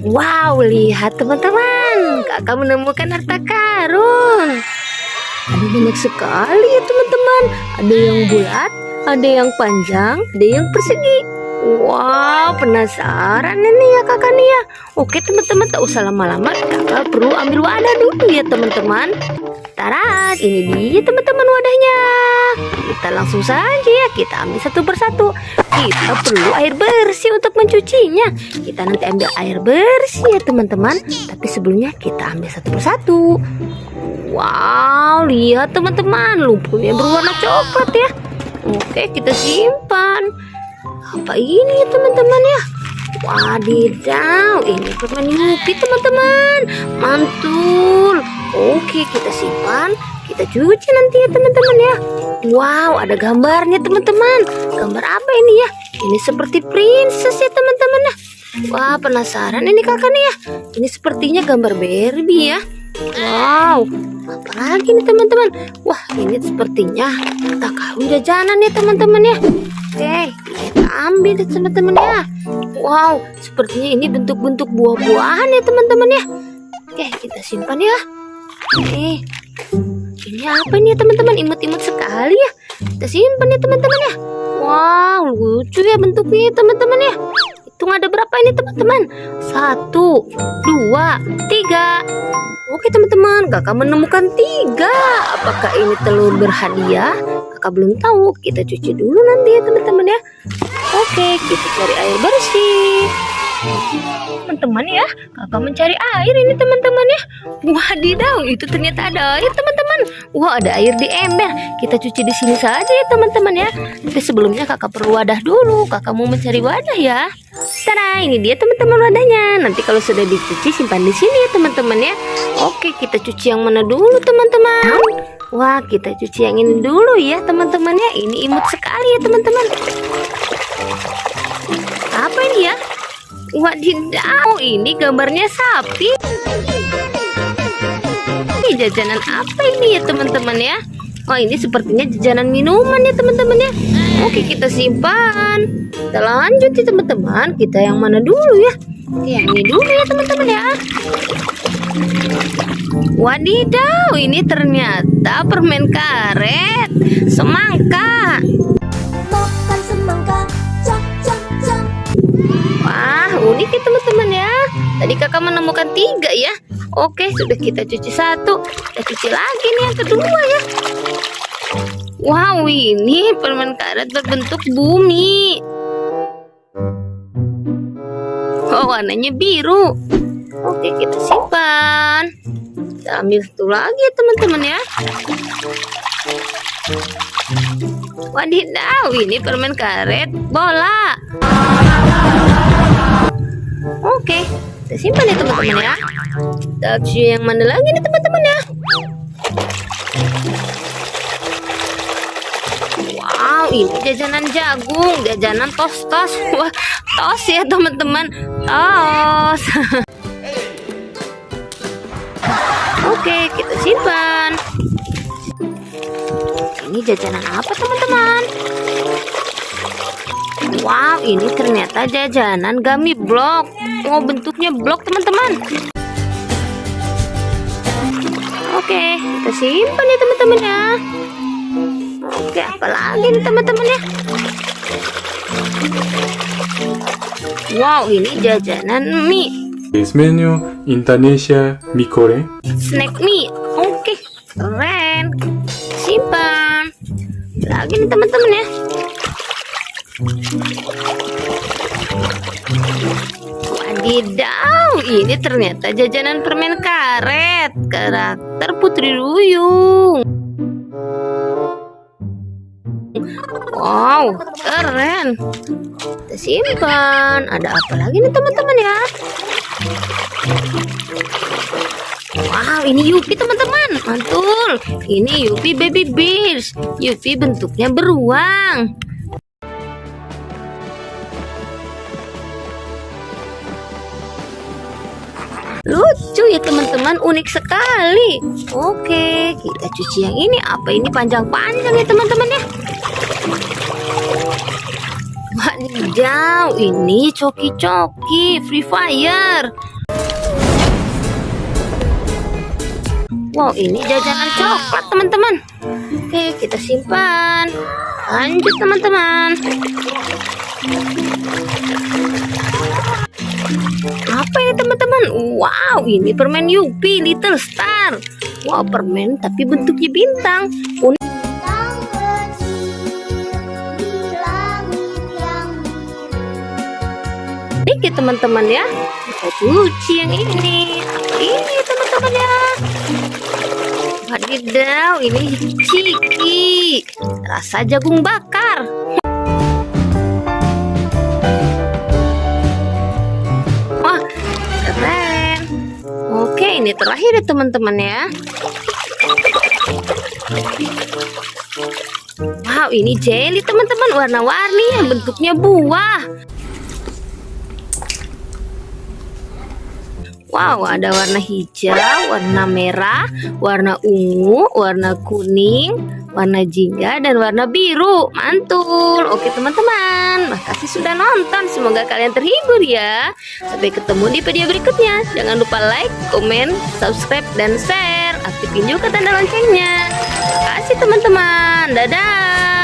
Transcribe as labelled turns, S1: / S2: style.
S1: Wow, lihat teman-teman, kakak menemukan harta karun. Ada banyak sekali ya teman-teman. Ada yang bulat, ada yang panjang, ada yang persegi. Wow, penasaran ini ya kakak nih ya. Oke teman-teman, tak usah lama-lama, kakak perlu ambil wadah dulu ya teman-teman. Tarat, ini dia teman-teman wadahnya. Langsung saja ya, kita ambil satu persatu. Kita perlu air bersih untuk mencucinya. Kita nanti ambil air bersih ya teman-teman. Tapi sebelumnya kita ambil satu persatu. Wow, lihat teman-teman, lumpurnya berwarna coklat ya. Oke, kita simpan. Apa ini ya teman-teman ya? Wadidaw, ini permen Yupi teman-teman. Mantul. Oke, kita simpan. Kita cuci nanti ya teman-teman ya. Wow, ada gambarnya teman-teman. Gambar apa ini ya? Ini seperti princess ya teman-teman ya. Wah, penasaran ini kakak nih ya. Ini sepertinya gambar Barbie ya. Wow, apa lagi nih teman-teman? Wah, ini sepertinya tak karun jajanan ya teman-teman ya. Oke, kita ambil deh teman-teman ya. Wow, sepertinya ini bentuk-bentuk buah-buahan ya teman-teman ya. Oke, kita simpan ya. Eh, ini apa ini ya teman-teman? Imut-imut sekali ya. Kita simpan ya teman-teman ya. Wow, lucu ya bentuknya ya teman-teman ya. Hitung ada berapa ini teman-teman? Satu, dua, tiga. Oke teman-teman, kakak menemukan tiga. Apakah ini telur berhadiah? Kakak belum tahu. Kita cuci dulu nanti ya teman-teman ya. Oke, kita cari air bersih teman-teman ya kakak mencari air ini teman-teman ya. Wadidaw itu ternyata ada air teman-teman. Wah ada air di ember. Kita cuci di sini saja ya teman-teman ya. Tapi sebelumnya kakak perlu wadah dulu. Kakak mau mencari wadah ya. Tada ini dia teman-teman wadahnya. Nanti kalau sudah dicuci simpan di sini ya teman-teman ya. Oke kita cuci yang mana dulu teman-teman? Wah kita cuci yang ini dulu ya teman-teman ya. Ini imut sekali ya teman-teman Wadidaw, ini gambarnya sapi. Ini jajanan apa ini ya teman-teman ya? Oh ini sepertinya jajanan minuman ya teman-teman ya. Oke kita simpan. Kita lanjut ya teman-teman. Kita yang mana dulu ya? Yang ini dulu ya teman-teman ya. Wadidaw, ini ternyata permen karet semangka, Ya teman-teman ya. Tadi kakak menemukan tiga ya. Oke, sudah kita cuci satu. Kita cuci lagi nih yang kedua ya. Wow, ini permen karet berbentuk bumi. Oh, warnanya biru. Oke, kita simpan. Kita ambil satu lagi ya teman-teman ya. Wadidaw, ini permen karet bola. Oke, kita simpan ya teman-teman ya. Kita yang mana lagi nih teman-teman ya. Wow, ini jajanan jagung, jajanan tos-tos. Wah, tos ya teman-teman. Tos. Oke, kita simpan. Ini jajanan apa teman-teman? Wow, ini ternyata jajanan gummy blok. Oh, bentuknya blok teman-teman. Oke, kita simpan ya teman-teman ya. Oke, apalagi nih teman-teman ya? Wow, ini jajanan mie.
S2: Es menu Indonesia mie goreng.
S1: snack mie oke keren simpan lagi nih teman-teman ya wadidaw ini ternyata jajanan permen karet karakter putri duyung wow keren kita simpan ada apa lagi nih teman-teman ya Wow, ini Yupi teman-teman. Mantul. Ini Yupi Baby Bears. Yupi bentuknya beruang. Lucu ya teman-teman, unik sekali. Oke, kita cuci yang ini. Apa ini panjang-panjang ya teman-teman ya? Wadidaw, ini coki-coki Free Fire. Wow, ini jajanan coklat, teman-teman. Oke, kita simpan. Lanjut, teman-teman. Apa ini, teman-teman? Wow, ini permen Yupi Little Star. Wow, permen tapi bentuknya bintang. Unik. Oke teman-teman ya Kita yang ini Apa ini teman-teman ya Wadidaw ini ciki Rasa jagung bakar ini terakhir ya teman-teman ya. Wow ini jelly teman-teman. Warna-warni yang bentuknya buah Wow, ada warna hijau, warna merah, warna ungu, warna kuning, warna jingga, dan warna biru. Mantul. Oke teman-teman, makasih sudah nonton. Semoga kalian terhibur ya. Sampai ketemu di video berikutnya. Jangan lupa like, komen, subscribe, dan share. Aktifin juga tanda loncengnya. Makasih teman-teman. Dadah.